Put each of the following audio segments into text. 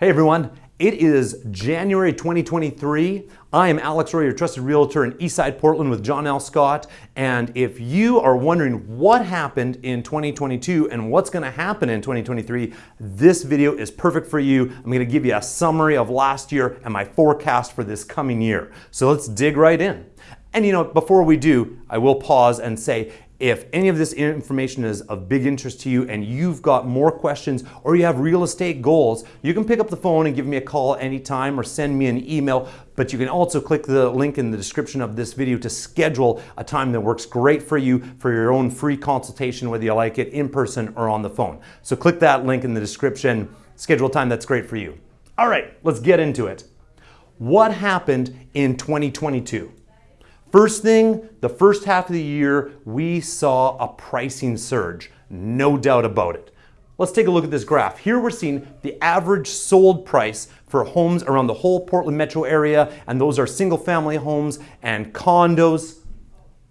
Hey everyone, it is January 2023. I am Alex Roy, your trusted realtor in Eastside Portland with John L. Scott. And if you are wondering what happened in 2022 and what's going to happen in 2023, this video is perfect for you. I'm going to give you a summary of last year and my forecast for this coming year. So let's dig right in. And you know, before we do, I will pause and say, if any of this information is of big interest to you and you've got more questions or you have real estate goals, you can pick up the phone and give me a call anytime or send me an email. But you can also click the link in the description of this video to schedule a time that works great for you for your own free consultation, whether you like it in person or on the phone. So click that link in the description, schedule a time that's great for you. All right, let's get into it. What happened in 2022? First thing, the first half of the year, we saw a pricing surge, no doubt about it. Let's take a look at this graph. Here we're seeing the average sold price for homes around the whole Portland metro area, and those are single family homes and condos.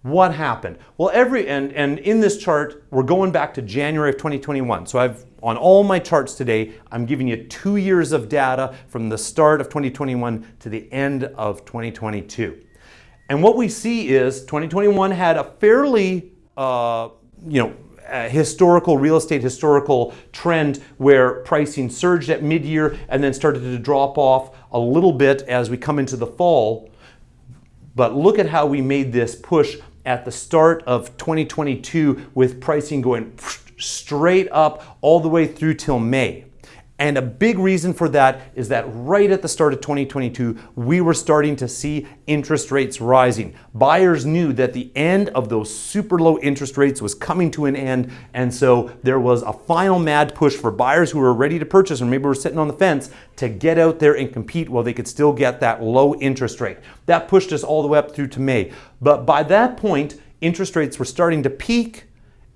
What happened? Well, every, and, and in this chart, we're going back to January of 2021. So I've, on all my charts today, I'm giving you two years of data from the start of 2021 to the end of 2022. And what we see is 2021 had a fairly, uh, you know, historical real estate historical trend where pricing surged at mid-year and then started to drop off a little bit as we come into the fall. But look at how we made this push at the start of 2022 with pricing going straight up all the way through till May. And a big reason for that is that right at the start of 2022, we were starting to see interest rates rising. Buyers knew that the end of those super low interest rates was coming to an end. And so there was a final mad push for buyers who were ready to purchase or maybe were sitting on the fence to get out there and compete while they could still get that low interest rate. That pushed us all the way up through to May. But by that point, interest rates were starting to peak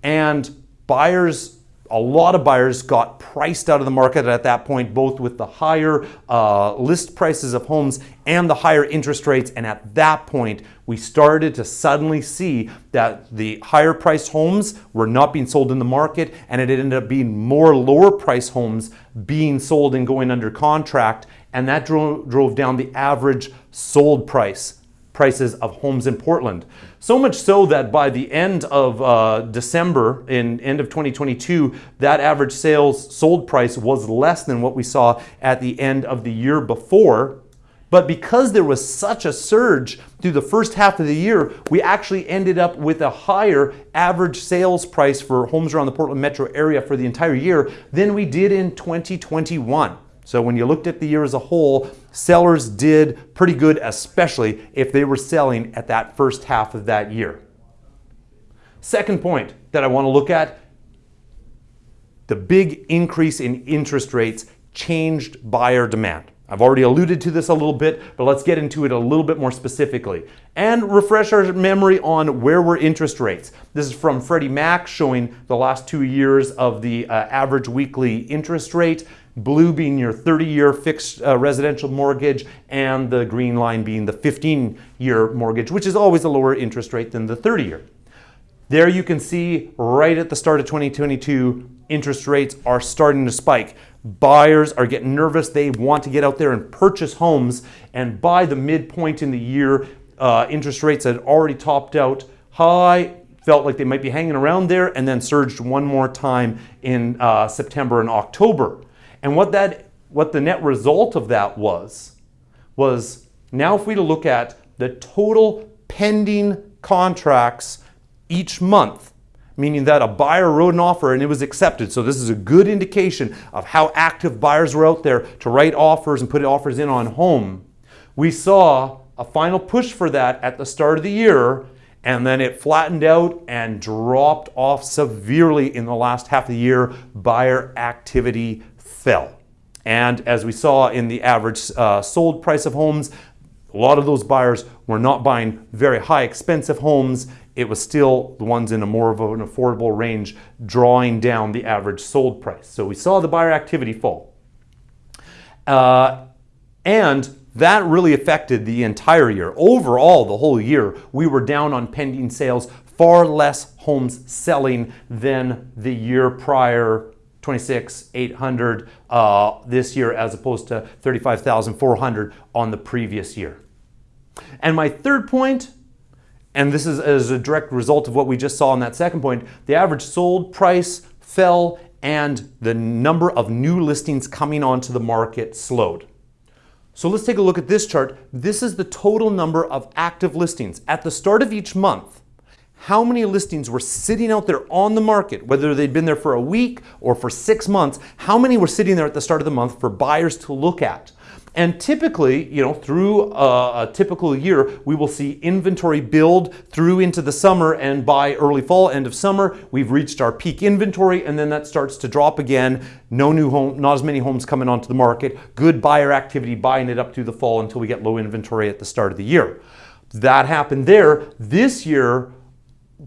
and buyers a lot of buyers got priced out of the market at that point, both with the higher uh, list prices of homes and the higher interest rates. And at that point, we started to suddenly see that the higher priced homes were not being sold in the market, and it ended up being more lower price homes being sold and going under contract. And that drove, drove down the average sold price prices of homes in Portland. So much so that by the end of uh, December, in end of 2022, that average sales sold price was less than what we saw at the end of the year before. But because there was such a surge through the first half of the year, we actually ended up with a higher average sales price for homes around the Portland metro area for the entire year than we did in 2021. So when you looked at the year as a whole, sellers did pretty good, especially if they were selling at that first half of that year. Second point that I want to look at, the big increase in interest rates changed buyer demand. I've already alluded to this a little bit, but let's get into it a little bit more specifically and refresh our memory on where were interest rates. This is from Freddie Mac showing the last two years of the uh, average weekly interest rate. Blue being your 30-year fixed uh, residential mortgage and the green line being the 15-year mortgage, which is always a lower interest rate than the 30-year. There you can see right at the start of 2022, interest rates are starting to spike. Buyers are getting nervous. They want to get out there and purchase homes. And by the midpoint in the year, uh, interest rates had already topped out high, felt like they might be hanging around there, and then surged one more time in uh, September and October. And what that, what the net result of that was, was now if we look at the total pending contracts each month, meaning that a buyer wrote an offer and it was accepted. So this is a good indication of how active buyers were out there to write offers and put offers in on home. We saw a final push for that at the start of the year and then it flattened out and dropped off severely in the last half of the year. Buyer activity fell. And as we saw in the average uh, sold price of homes, a lot of those buyers were not buying very high expensive homes. It was still the ones in a more of an affordable range drawing down the average sold price. So we saw the buyer activity fall. Uh, and that really affected the entire year. Overall, the whole year, we were down on pending sales, far less homes selling than the year prior 26,800 uh, this year as opposed to 35,400 on the previous year. And my third point, and this is as a direct result of what we just saw in that second point, the average sold price fell and the number of new listings coming onto the market slowed. So let's take a look at this chart. This is the total number of active listings. At the start of each month, how many listings were sitting out there on the market, whether they'd been there for a week or for six months, how many were sitting there at the start of the month for buyers to look at? And typically, you know, through a, a, typical year, we will see inventory build through into the summer and by early fall, end of summer, we've reached our peak inventory and then that starts to drop again. No new home, not as many homes coming onto the market. Good buyer activity buying it up through the fall until we get low inventory at the start of the year. That happened there. This year,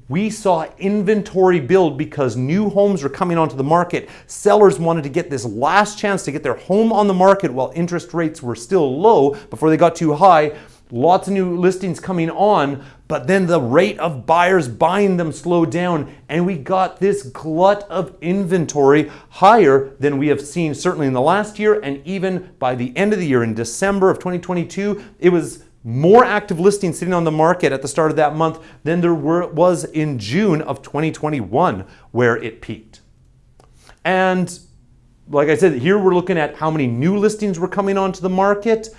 we saw inventory build because new homes were coming onto the market. Sellers wanted to get this last chance to get their home on the market while interest rates were still low before they got too high. Lots of new listings coming on, but then the rate of buyers buying them slowed down, and we got this glut of inventory higher than we have seen certainly in the last year, and even by the end of the year in December of 2022, it was more active listings sitting on the market at the start of that month than there were, was in June of 2021, where it peaked. And like I said, here we're looking at how many new listings were coming onto the market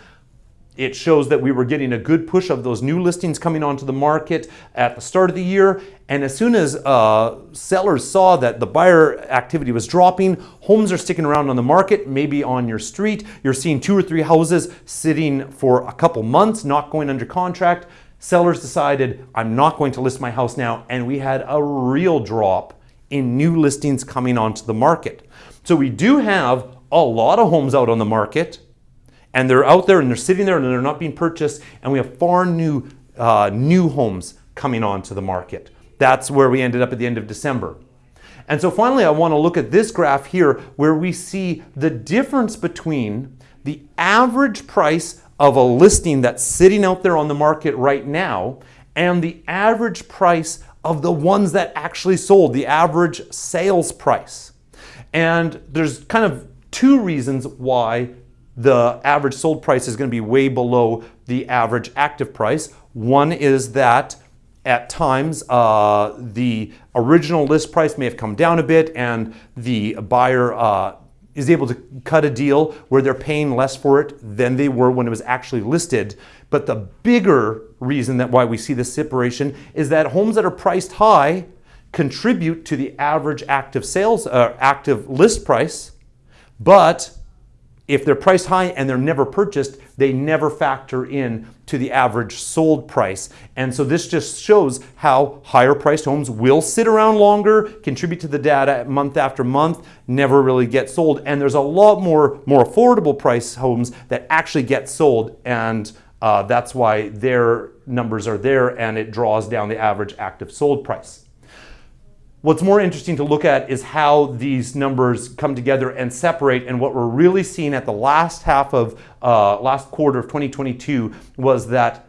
it shows that we were getting a good push of those new listings coming onto the market at the start of the year. And as soon as uh, sellers saw that the buyer activity was dropping, homes are sticking around on the market, maybe on your street. You're seeing two or three houses sitting for a couple months, not going under contract. Sellers decided, I'm not going to list my house now. And we had a real drop in new listings coming onto the market. So we do have a lot of homes out on the market and they're out there and they're sitting there and they're not being purchased and we have far new uh, new homes coming onto the market. That's where we ended up at the end of December. And so finally, I want to look at this graph here where we see the difference between the average price of a listing that's sitting out there on the market right now and the average price of the ones that actually sold, the average sales price. And there's kind of two reasons why the average sold price is going to be way below the average active price. One is that at times uh, the original list price may have come down a bit and the buyer uh, is able to cut a deal where they're paying less for it than they were when it was actually listed. But the bigger reason that why we see this separation is that homes that are priced high contribute to the average active sales, uh, active list price, but if they're priced high and they're never purchased, they never factor in to the average sold price. And so this just shows how higher priced homes will sit around longer, contribute to the data month after month, never really get sold. And there's a lot more, more affordable price homes that actually get sold. And uh, that's why their numbers are there and it draws down the average active sold price. What's more interesting to look at is how these numbers come together and separate. And what we're really seeing at the last half of uh, last quarter of 2022 was that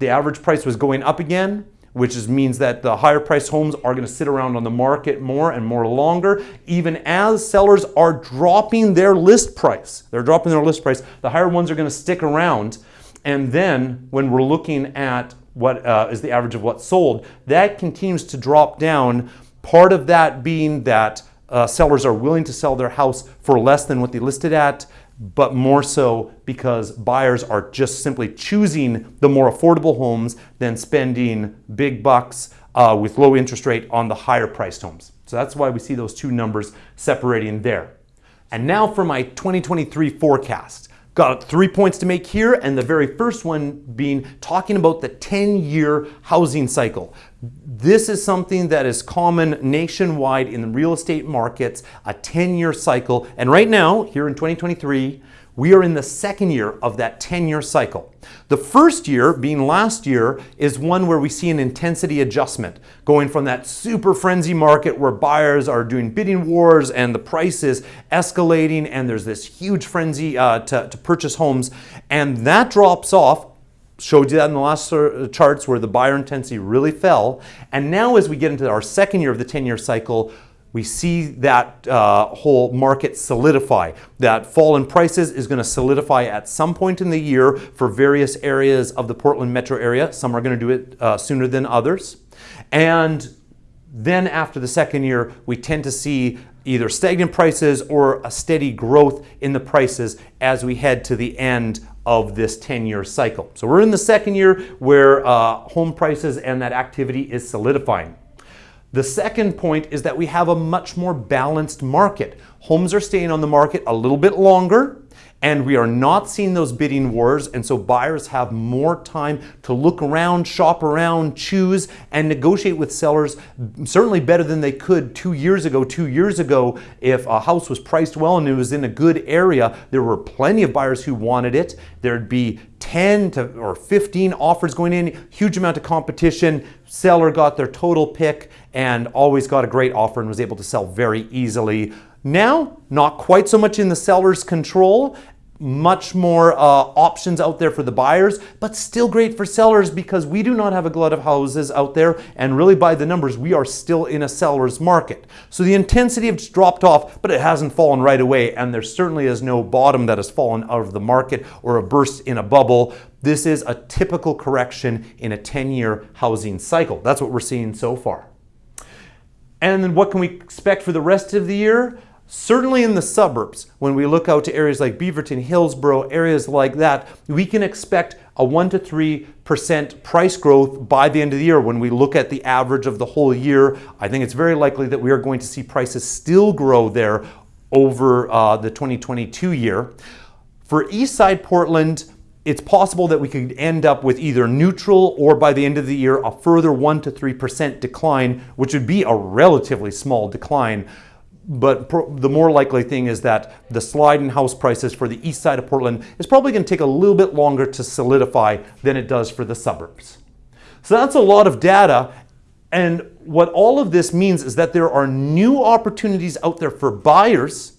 the average price was going up again, which is, means that the higher priced homes are going to sit around on the market more and more longer, even as sellers are dropping their list price. They're dropping their list price. The higher ones are going to stick around. And then when we're looking at what uh, is the average of what's sold, that continues to drop down Part of that being that uh, sellers are willing to sell their house for less than what they listed at, but more so because buyers are just simply choosing the more affordable homes than spending big bucks uh, with low interest rate on the higher priced homes. So that's why we see those two numbers separating there. And now for my 2023 forecast. Got three points to make here, and the very first one being talking about the 10 year housing cycle. This is something that is common nationwide in the real estate markets, a 10 year cycle. And right now, here in 2023, we are in the second year of that 10 year cycle. The first year, being last year, is one where we see an intensity adjustment, going from that super frenzy market where buyers are doing bidding wars and the price is escalating and there's this huge frenzy uh, to, to purchase homes. And that drops off showed you that in the last charts where the buyer intensity really fell. And now as we get into our second year of the 10-year cycle, we see that uh, whole market solidify. That fall in prices is going to solidify at some point in the year for various areas of the Portland metro area. Some are going to do it uh, sooner than others. And then after the second year, we tend to see either stagnant prices or a steady growth in the prices as we head to the end of this 10-year cycle. So we're in the second year where uh, home prices and that activity is solidifying. The second point is that we have a much more balanced market. Homes are staying on the market a little bit longer and we are not seeing those bidding wars and so buyers have more time to look around, shop around, choose and negotiate with sellers certainly better than they could two years ago. Two years ago if a house was priced well and it was in a good area there were plenty of buyers who wanted it. There'd be 10 to or 15 offers going in, huge amount of competition. Seller got their total pick and always got a great offer and was able to sell very easily. Now, not quite so much in the seller's control, much more uh, options out there for the buyers, but still great for sellers because we do not have a glut of houses out there and really by the numbers, we are still in a seller's market. So the intensity has dropped off, but it hasn't fallen right away and there certainly is no bottom that has fallen out of the market or a burst in a bubble. This is a typical correction in a 10-year housing cycle. That's what we're seeing so far. And then what can we expect for the rest of the year? Certainly in the suburbs, when we look out to areas like Beaverton, Hillsboro, areas like that, we can expect a 1 to 3% price growth by the end of the year. When we look at the average of the whole year, I think it's very likely that we are going to see prices still grow there over uh, the 2022 year. For Eastside Portland, it's possible that we could end up with either neutral or by the end of the year a further 1 to 3% decline, which would be a relatively small decline but the more likely thing is that the slide in house prices for the east side of Portland is probably going to take a little bit longer to solidify than it does for the suburbs. So that's a lot of data. And what all of this means is that there are new opportunities out there for buyers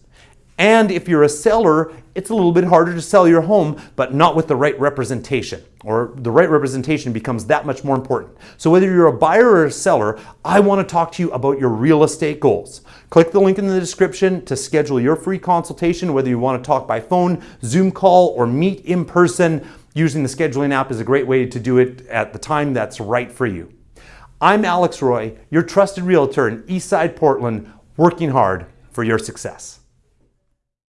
and if you're a seller, it's a little bit harder to sell your home, but not with the right representation, or the right representation becomes that much more important. So whether you're a buyer or a seller, I want to talk to you about your real estate goals. Click the link in the description to schedule your free consultation, whether you want to talk by phone, Zoom call, or meet in person. Using the scheduling app is a great way to do it at the time that's right for you. I'm Alex Roy, your trusted realtor in Eastside Portland, working hard for your success.